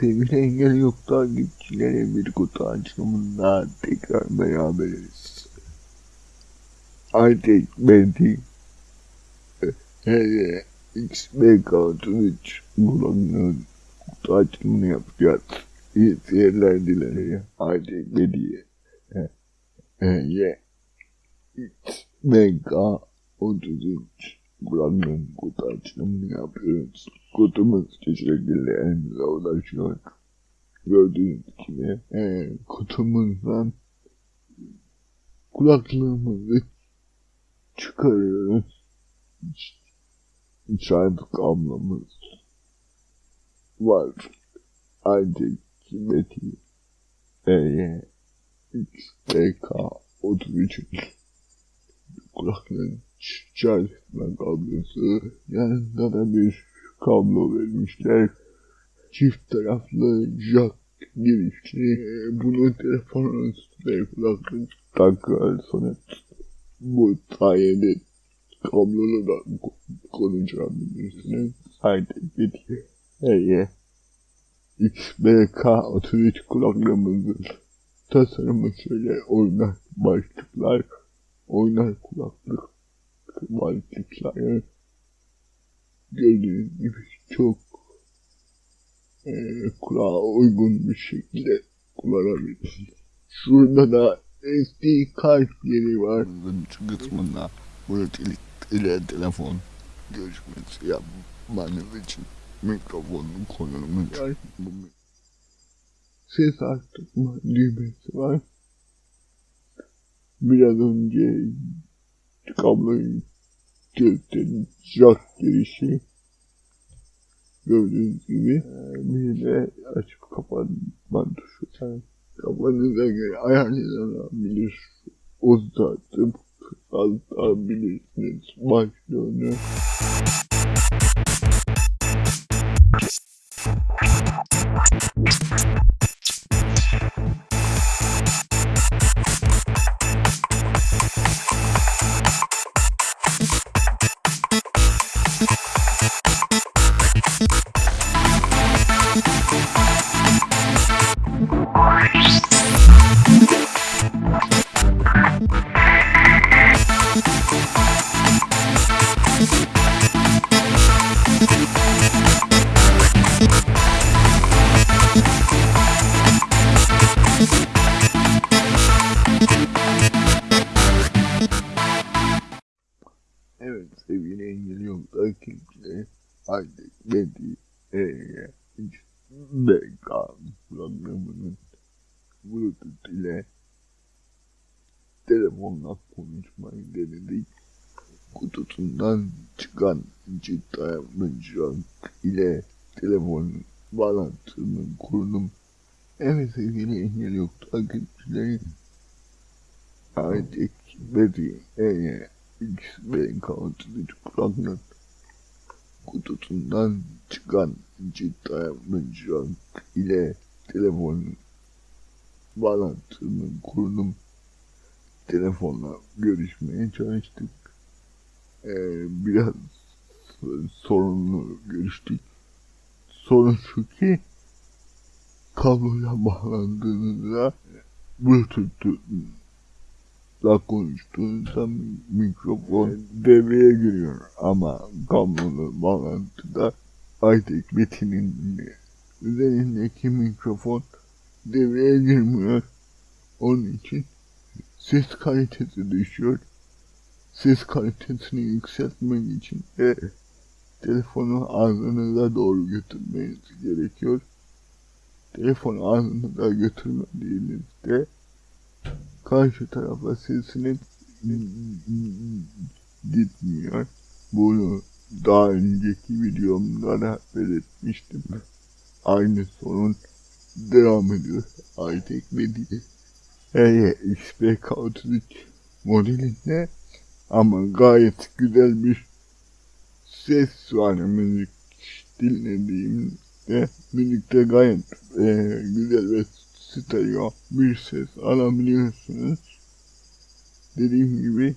Sevgili engel yok takipçilere bir kutu açılımında tekrar beraberiz. Artık Betty hele XBK 33 bulanın kutu açılımını yapacağız. İyi seyirler dilerim. Artık hele XBK 33 bulanın kutu açılımını yapıyoruz. Kutumuz çeşitli elimize ulaşıyor. Gördüğünüz gibi e, kutumuzdan kulaklığımızı çıkarıyoruz. Şarj kablomuz var. Artık kimeti E'ye XTK 33 kulaklığın etme kablosu yanında da bir kablo vermişler. Çift taraflı jack girişli. Bunu telefonun üstüne kulaklık takarsanız bu sayede kablolu da konuşabilirsiniz. Artık bitiyor. Hey, XBK 33 kulaklığımızın tasarımı şöyle oynar başlıklar, oynar kulaklık başlıkları gördüğünüz gibi çok e, kulağa uygun bir şekilde kullanabilirsiniz. Şurada da SD kart yeri var. Şu kısmında Bluetooth ile telefon görüşmesi yapmanız için mikrofonun konumu. Bu ses arttırma düğmesi var. Biraz önce kabloyu gösterdim. Jack girişi. Gördüğünüz gibi bir de açıp kapatma tuşu. Yani kafanıza göre ayarlanabilir. Uzatıp kısaltabilirsiniz başlığını. Artık Betty E'ye BK programının Bluetooth ile telefonla konuşmayı denedik. Kutusundan çıkan çift dayanıcılık ile telefonun bağlantısını kurdum. Evet sevgili engel yok takipçileri artık Betty E'ye XBK 33 kulaklık kutusundan çıkan dayanıcılık ile telefonun bağlantısını kurdum. Telefonla görüşmeye çalıştık. Ee, biraz sorunlu görüştük. Sorun şu ki kabloya bağlandığınızda Bluetooth'la konuştuğunuzda mikrofon devreye giriyor ama kablolu bağlantıda iTech Metin'in üzerindeki mikrofon devreye girmiyor. Onun için ses kalitesi düşüyor. Ses kalitesini yükseltmek için de telefonu ağzınıza doğru götürmeniz gerekiyor. Telefonu ağzınıza götürmediğinizde karşı tarafa sesiniz gitmiyor. Bunu daha önceki videomda da belirtmiştim. Aynı sorun devam ediyor. iTech ve Hey, XPK 33 modelinde ama gayet güzel bir ses var müzik dinlediğimde müzikte gayet e, güzel ve stereo bir ses alabiliyorsunuz. Dediğim gibi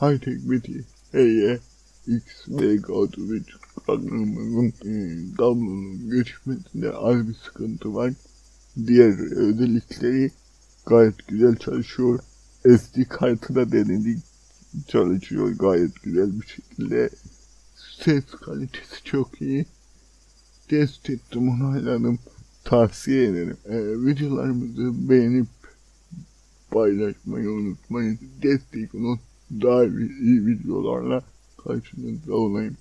high tech biti Hey'e XVK Twitch kanalımızın e, kablonun geçmesinde az bir sıkıntı var. Diğer özellikleri gayet güzel çalışıyor. SD kartı da denedik. Çalışıyor gayet güzel bir şekilde. Ses kalitesi çok iyi. Test ettim onayladım. Tavsiye ederim. Ee, videolarımızı beğenip paylaşmayı unutmayın. Destek olun. Daha iyi videolarla karşınızda olayım.